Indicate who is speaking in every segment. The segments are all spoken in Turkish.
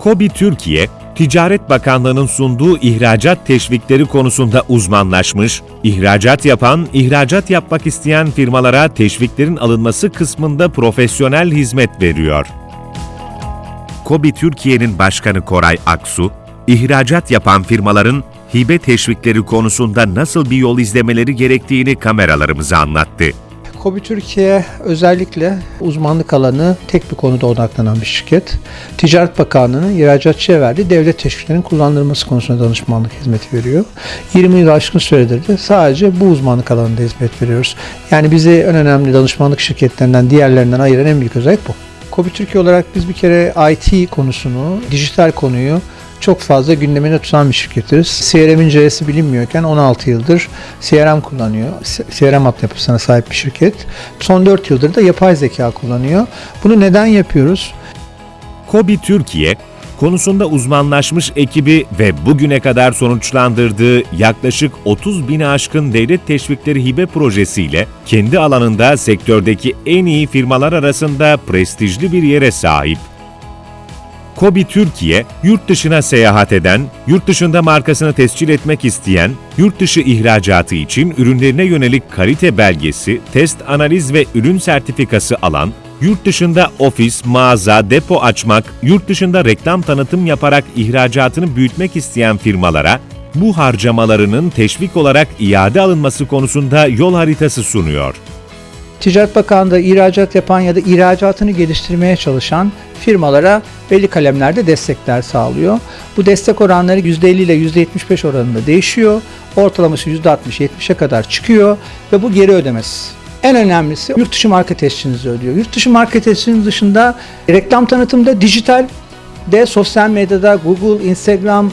Speaker 1: KOBİ Türkiye, Ticaret Bakanlığı'nın sunduğu ihracat teşvikleri konusunda uzmanlaşmış, ihracat yapan, ihracat yapmak isteyen firmalara teşviklerin alınması kısmında profesyonel hizmet veriyor. KOBİ Türkiye'nin başkanı Koray Aksu, ihracat yapan firmaların hibe teşvikleri konusunda nasıl bir yol izlemeleri gerektiğini kameralarımıza anlattı.
Speaker 2: Kobi Türkiye özellikle uzmanlık alanı tek bir konuda odaklanan bir şirket. Ticaret Bakanlığı'nın ihracatçıya verdiği devlet teşviklerinin kullanılması konusunda danışmanlık hizmeti veriyor. 20 yıl aşkın süredir de sadece bu uzmanlık alanında hizmet veriyoruz. Yani bizi en önemli danışmanlık şirketlerinden diğerlerinden ayıran en büyük özellik bu. Kobi Türkiye olarak biz bir kere IT konusunu, dijital konuyu çok fazla gündemine tutan bir şirketiz. CRM'in C'si bilinmiyorken 16 yıldır CRM kullanıyor. CRM altyapısına sahip bir şirket. Son 4 yıldır da yapay zeka kullanıyor. Bunu neden yapıyoruz?
Speaker 1: KOBİ Türkiye, konusunda uzmanlaşmış ekibi ve bugüne kadar sonuçlandırdığı yaklaşık 30 bini aşkın devlet teşvikleri hibe projesiyle kendi alanında sektördeki en iyi firmalar arasında prestijli bir yere sahip. KOBİ Türkiye, yurt dışına seyahat eden, yurt dışında markasını tescil etmek isteyen, yurt dışı ihracatı için ürünlerine yönelik kalite belgesi, test analiz ve ürün sertifikası alan, yurt dışında ofis, mağaza, depo açmak, yurt dışında reklam tanıtım yaparak ihracatını büyütmek isteyen firmalara bu harcamalarının teşvik olarak iade alınması konusunda yol haritası sunuyor.
Speaker 2: Ticaret Bakanlığı ihracat yapan ya da ihracatını geliştirmeye çalışan firmalara belli kalemlerde destekler sağlıyor. Bu destek oranları %50 ile %75 oranında değişiyor. Ortalaması %60-70'e kadar çıkıyor ve bu geri ödemesiz. En önemlisi yurt dışı marka tescilinizi ödüyor. Yurt dışı marka tescilinin dışında reklam tanıtımda dijital de sosyal medyada Google, Instagram,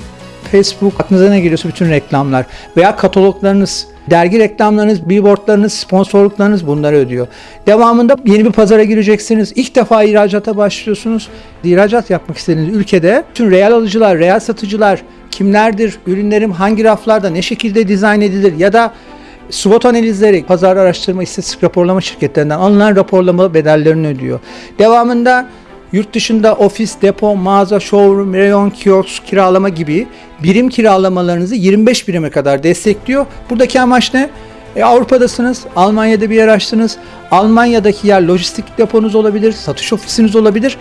Speaker 2: Facebook aklınıza ne geliyorsa bütün reklamlar veya kataloglarınız Dergi reklamlarınız, billboardlarınız, sponsorluklarınız bunları ödüyor. Devamında yeni bir pazara gireceksiniz. İlk defa ihracata başlıyorsunuz. İhracat yapmak istediğiniz ülkede tüm reel alıcılar, reel satıcılar kimlerdir, ürünlerim hangi raflarda, ne şekilde dizayn edilir ya da SWOT analizleri, pazar araştırma, istatistik raporlama şirketlerinden alınan raporlama bedellerini ödüyor. Devamında Yurt dışında ofis, depo, mağaza, showroom, reyon, kiosk kiralama gibi birim kiralamalarınızı 25 birime kadar destekliyor. Buradaki amaç ne? E, Avrupa'dasınız, Almanya'da bir yer açtınız. Almanya'daki yer lojistik deponuz olabilir, satış ofisiniz olabilir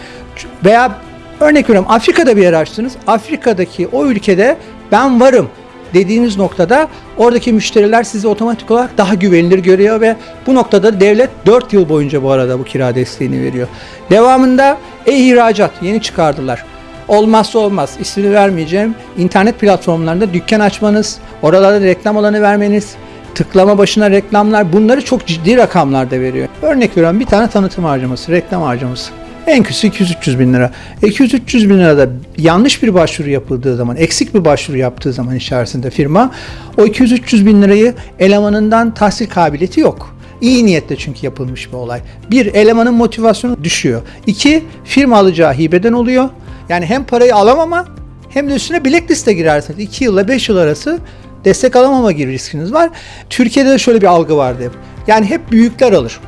Speaker 2: veya örnek veriyorum Afrika'da bir yer açtınız. Afrika'daki o ülkede ben varım dediğiniz noktada oradaki müşteriler sizi otomatik olarak daha güvenilir görüyor ve bu noktada devlet 4 yıl boyunca bu arada bu kira desteğini veriyor. Devamında e-ihracat yeni çıkardılar. Olmazsa olmaz ismini vermeyeceğim. İnternet platformlarında dükkan açmanız, oralarda reklam alanı vermeniz, tıklama başına reklamlar bunları çok ciddi rakamlarda veriyor. Örnek veriyorum bir tane tanıtım harcaması, reklam harcaması. En kötüsü 200-300 bin lira. 200-300 bin lirada yanlış bir başvuru yapıldığı zaman, eksik bir başvuru yaptığı zaman içerisinde firma o 200-300 bin lirayı elemanından tahsil kabiliyeti yok. İyi niyetle çünkü yapılmış bir olay. Bir, elemanın motivasyonu düşüyor. İki, firma alacağı hibeden oluyor. Yani hem parayı alamama hem de üstüne blacklist'e girersiniz. 2 yılla 5 yıl arası destek alamama gibi riskiniz var. Türkiye'de de şöyle bir algı vardı hep. Yani hep büyükler alır.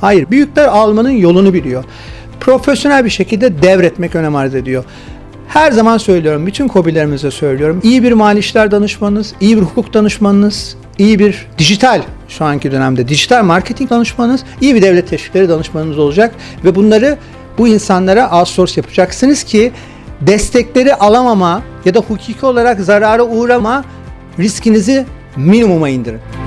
Speaker 2: Hayır, büyükler almanın yolunu biliyor profesyonel bir şekilde devretmek önem arz ediyor. Her zaman söylüyorum, bütün kobilerimize söylüyorum. İyi bir mali işler danışmanınız, iyi bir hukuk danışmanınız, iyi bir dijital şu anki dönemde dijital marketing danışmanınız, iyi bir devlet teşvikleri danışmanınız olacak ve bunları bu insanlara outsource yapacaksınız ki destekleri alamama ya da hukuki olarak zarara uğrama riskinizi minimuma indirin.